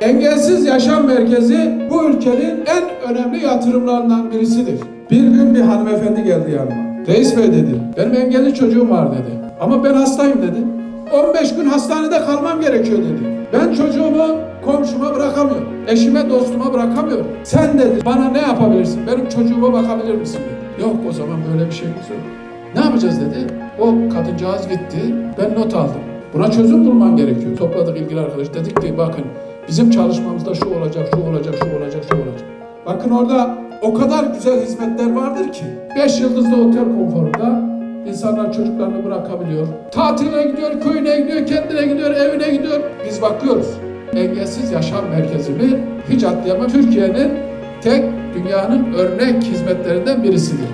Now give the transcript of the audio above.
Engelsiz Yaşam Merkezi bu ülkenin en önemli yatırımlarından birisidir. Bir gün bir hanımefendi geldi yanıma. Reis Bey dedi, benim engelli çocuğum var dedi. Ama ben hastayım dedi. 15 gün hastanede kalmam gerekiyor dedi. Ben çocuğumu komşuma bırakamıyorum. Eşime, dostuma bırakamıyorum. Sen dedi bana ne yapabilirsin? Benim çocuğuma bakabilir misin dedi. Yok o zaman böyle bir şeyimiz yok. Ne yapacağız dedi. O kadıncağız gitti. Ben not aldım. Buna çözüm bulman gerekiyor. Topladık ilgili arkadaş. Dedik ki bakın bizim çalışmamızda şu olacak, şu olacak, şu olacak, şu olacak. Bakın orada o kadar güzel hizmetler vardır ki. 5 yıldızlı otel konforunda insanlar çocuklarını bırakabiliyor. Tatile gidiyor, köyüne gidiyor, kendine gidiyor, evine gidiyor. Biz bakıyoruz. Engelsiz Yaşam Merkezi'ni hiç atlayamam. Türkiye'nin tek dünyanın örnek hizmetlerinden birisidir.